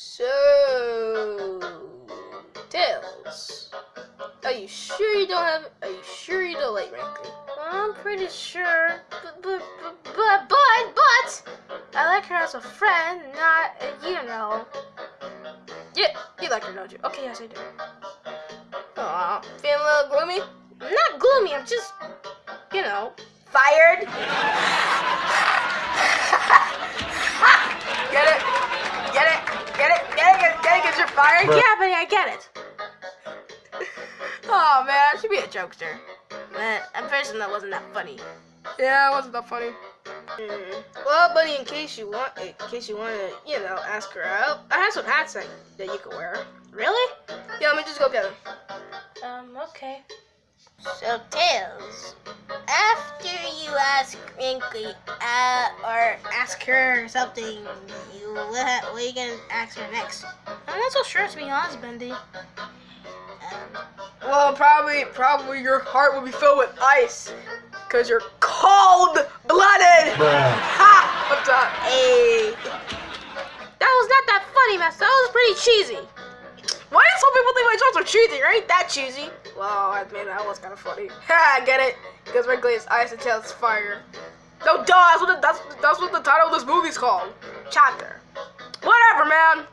So, Tails, are you sure you don't have? Are you sure you don't like Wrinkly? I'm pretty sure, but but but but but, but I like her as a friend, not uh, you know. Yeah, you like her, don't you? Okay, yes I do. Aw, feeling a little gloomy? I'm not gloomy. I'm just, you know, Fired? get it? It? Get it? Get it? Cause you're fired? yeah, but I get it. Oh man, I should be a jokester. Man, at first that wasn't that funny. Yeah, it wasn't that funny. Mm. Well, buddy, in case you want, in case you want to, you know, ask her out, I have some hats that, that you can wear. Really? Yeah, let me just go get them. Um, okay. So, Tails, after you ask Wrinkly uh, or ask her something, you what, what are you gonna ask her next? I'm not so sure to be honest, Bendy. Um, Well, probably, probably your heart will be filled with ice, cause you're cold-blooded. Ha! Up top. hey, That was not that funny, Master. That was pretty cheesy. Why do some people think my jokes are cheesy? Right? That cheesy. Well, I mean that was kind of funny. Ha! I get it? Because Wrinkly is ice and Tails is fire. No, duh. That's what the, that's that's what the title of this movie's called. Chapter. Whatever, man.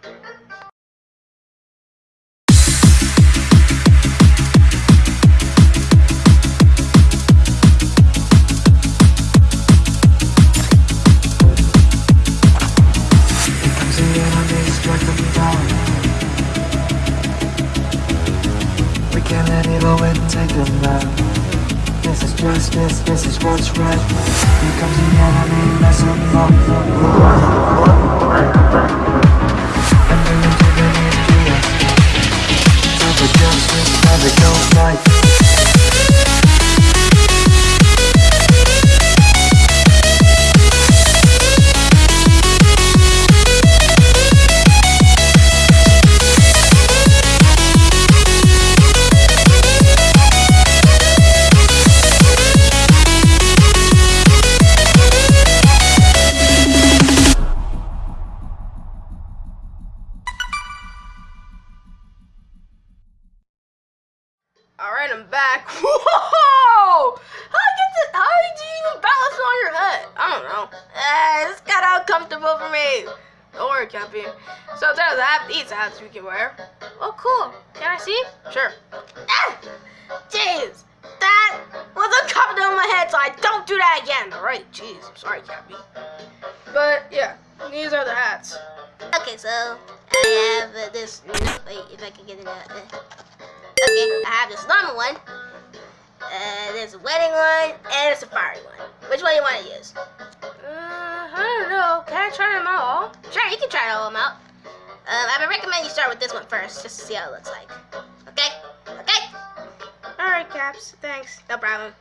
Let win, take them down. This is justice, this is what's right. Here comes the enemy, mess them up. Into the nucleus. Time for justice, never go fight. That. These hats we can wear. Oh, cool. Can I see? Sure. ah, jeez, that was uncomfortable on my head, so I don't do that again. All right. Jeez. I'm sorry, Cappy. But yeah, these are the hats. Okay, so I have uh, this. Wait, if I can get it out. Uh, okay, I have this normal one. Uh, there's a wedding one and a safari one. Which one do you want to use? Uh, I don't know. Can I try them all? Sure, you can try all of them out. Um, I would recommend you start with this one first, just to see how it looks like. Okay? Okay? All right, Caps. Thanks. No problem.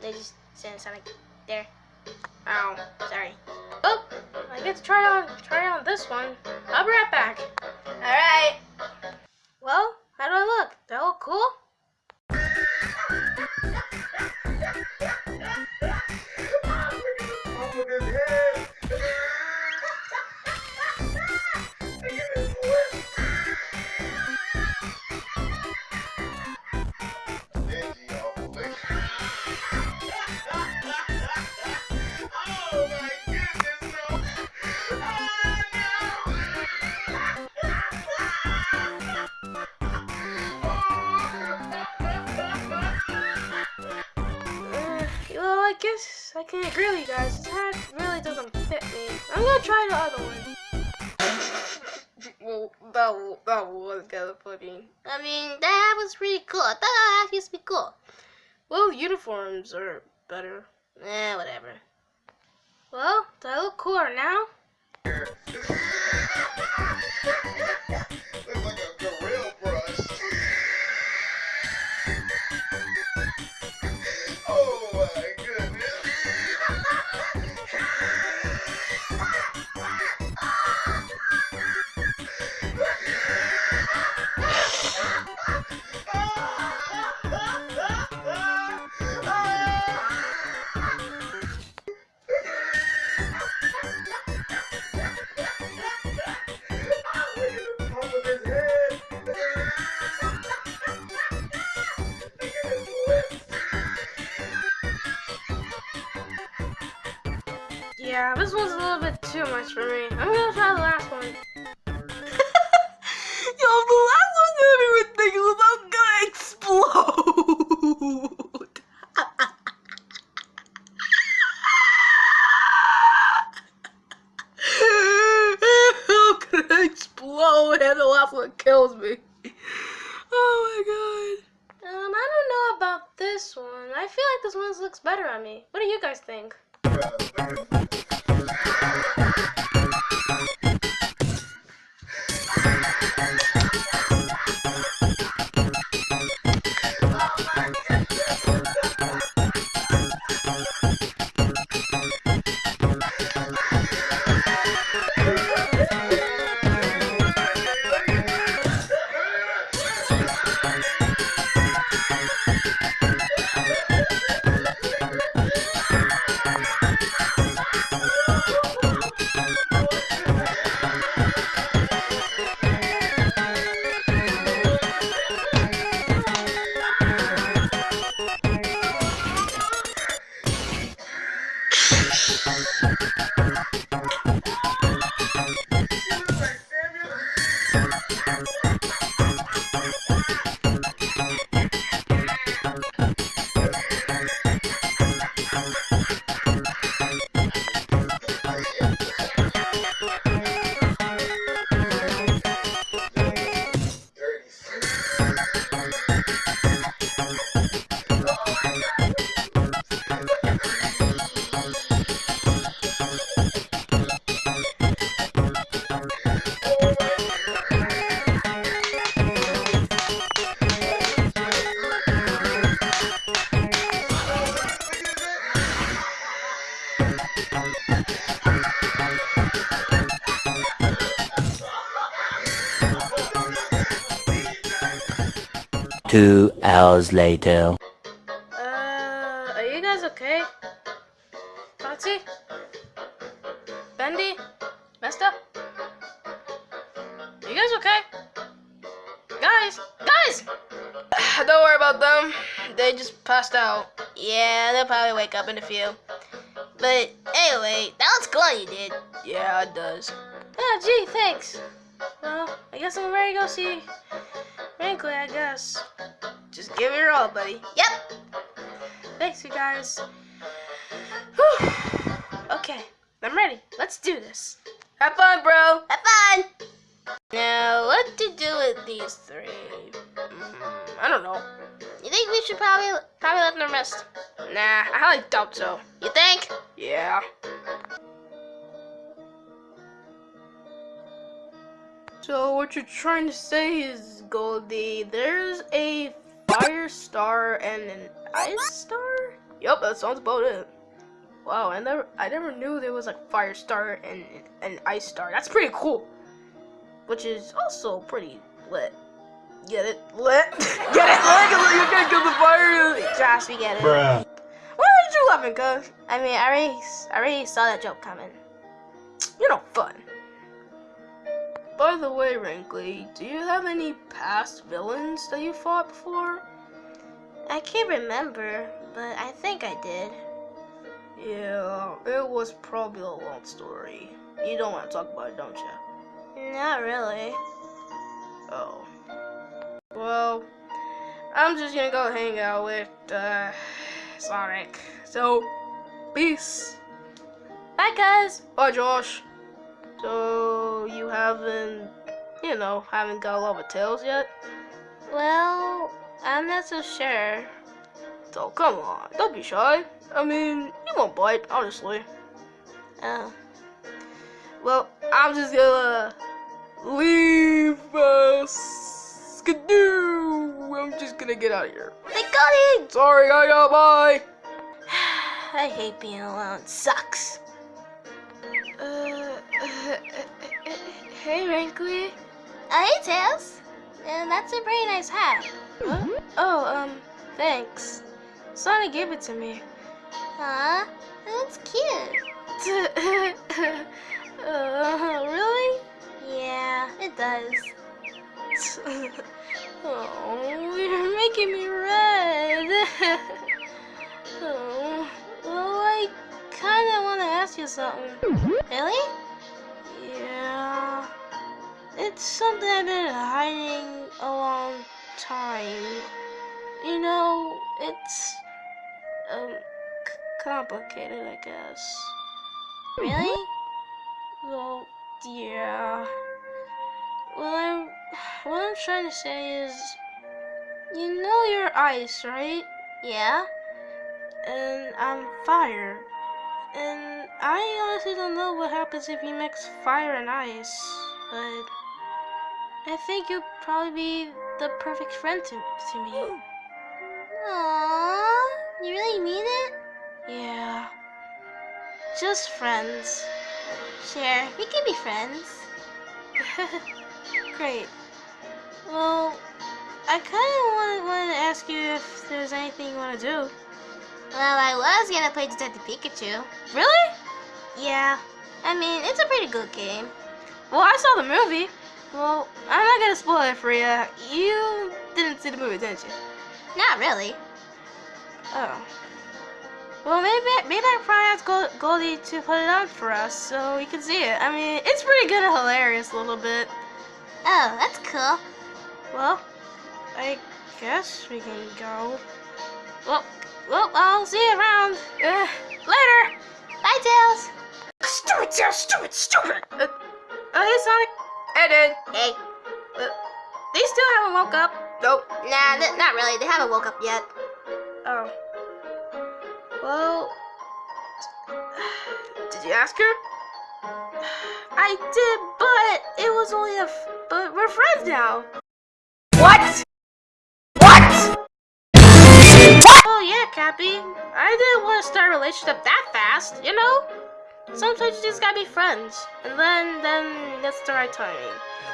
They just sound like there. Ow. Sorry. Oh, I get to try on try on this one. I'll be right back. All I can agree with you guys. This hat really doesn't fit me. I'm gonna try the other one. Well, that that was kind of funny. I mean, that was pretty cool. I thought that used to be cool. Well, uniforms are better. Eh, whatever. Well, do I look cooler now? Yeah, this one's a little bit too much for me. I'm gonna try the last one. Yo, the last one's gonna be ridiculous. I'm gonna explode. I'm gonna explode, and the last one kills me. Thank you. Two hours later. Uh, are you guys okay? Foxy? Bendy? Mesta? Are you guys okay? Guys! Guys! Don't worry about them. They just passed out. Yeah, they'll probably wake up in a few. But anyway, that was cool you did. Yeah, it does. Yeah, gee, thanks. Well, I guess I'm ready to go see Wrinkly, I guess. Just give it your all, buddy. Yep. Thanks, you guys. Whew. Okay, I'm ready. Let's do this. Have fun, bro. Have fun. Now, what to do with these three? Mm, I don't know. You think we should probably probably let them rest? Nah, I highly doubt so. You think? Yeah. So what you're trying to say is, Goldie, there's a fire star and an ice star? Yup, that sounds about it. Wow, I never I never knew there was like fire star and an ice star. That's pretty cool. Which is also pretty lit. Get it? Lit? Get it? Lit? You can't kill the fire. Josh, we get it. Why aren't you laughing, cuz? I mean, I already, I already saw that joke coming. You're no fun. By the way, Wrinkly, do you have any past villains that you fought before? I can't remember, but I think I did. Yeah, it was probably a long story. You don't want to talk about it, don't you? Not really. Oh. Well, I'm just gonna go hang out with, uh, Sonic. So, peace. Bye, guys. Bye, Josh. So, you haven't, you know, haven't got a lot of Tails yet? Well, I'm not so sure. So, come on, don't be shy. I mean, you won't bite, honestly. Oh. Well, I'm just gonna leave us. Skidoo! I'm just gonna get out of here. They got it! Sorry, I got bye. I hate being alone. It Sucks. Hey, Wrinkly. Oh, hey, Tails. And that's a pretty nice hat. Huh? Oh, um, thanks. Sonny gave it to me. Huh? That's cute. uh, really? Yeah, it does. oh, you're making me red. oh, well, I kind of want to ask you something. Really? Yeah. It's something I've been hiding a long time. You know, it's um c- complicated, I guess. Really? Well, yeah. Well, I'm what I'm trying to say is, you know, you're ice, right? Yeah. And I'm fire. And I honestly don't know what happens if you mix fire and ice, but I think you'll probably be the perfect friend to, to me. Aww. You really mean it? Yeah. Just friends. Sure. We can be friends. Great. Well, I kind of wanted, wanted to ask you if there's anything you want to do. Well, I was gonna play Detective Pikachu. Really? Yeah. I mean, it's a pretty good game. Well, I saw the movie. Well, I'm not gonna spoil it for you. You didn't see the movie, didn't you? Not really. Oh. Well, maybe maybe I probably ask Goldie to put it on for us so we can see it. I mean, it's pretty good and hilarious a little bit. Oh, that's cool. Well, I guess we can go. Well, well, I'll see you around. Uh, later. Bye, Tails. Stupid, Tails, stupid, stupid. Uh, oh, hey, Sonic. Hey, dude. Hey. Uh, they still haven't woke up. Nope. Nah, not really. They haven't woke up yet. Oh. Well, Did you ask her? I did, but it was only a. F- but we're friends now. What? What? Oh yeah, Cappy. I didn't want to start a relationship that fast, you know? Sometimes you just gotta be friends. And then then that's the right timing.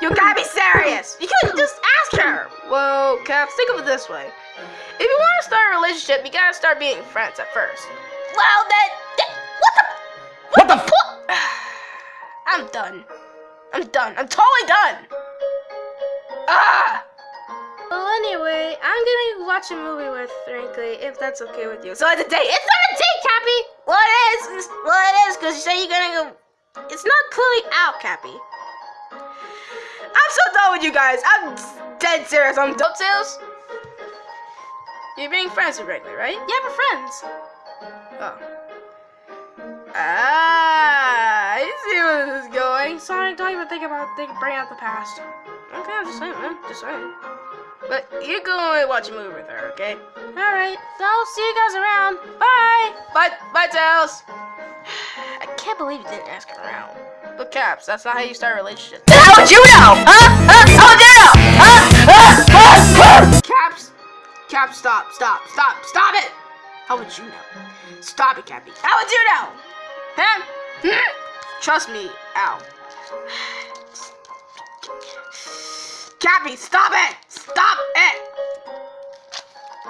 You gotta be serious. You couldn't just ask her. Well, Caps, think of it this way. If you want to start a relationship, you gotta start being friends at first. Well, then. th- what the? What the fuck? I'm done. I'm done. I'm totally done. Ah! Well, anyway, I'm gonna watch a movie with Wrinkly if that's okay with you. So it's a date. It's not a date, Cappy. It is. It is because you say you're gonna go. It's not clearly out, Cappy. I'm so done with you guys. I'm dead serious. I'm done. Tails. You're being friends with Wrinkly, right? Yeah, we're friends. Oh. Ah, I see where this is going. Sonic, don't even think about think, bringing up the past. Okay, I'm just saying, man. Just saying. But you go and watch a movie with her, okay? Alright, so I'll see you guys around. Bye! Bye, bye, Tails. I can't believe you didn't ask her around. But Caps, that's not how you start a relationship. How would you know? Huh? Huh? How would you know? Huh? Huh? Huh? Huh? Caps, Caps, stop, stop, stop, stop it. How would you know? Stop it, Cappy. How would you know? Huh? Hmm? Trust me, Ow. Cappy, stop it! Stop it!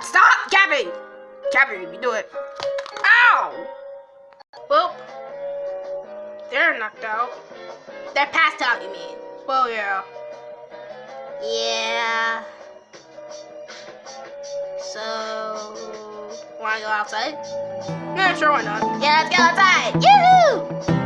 Stop, Cappy! Cappy, you do it. Ow! Well, they're knocked out. They're passed out, you mean? Well, yeah. Yeah. So, wanna go outside? Yeah, sure, why not? Yeah, let's go outside. Yoo-hoo!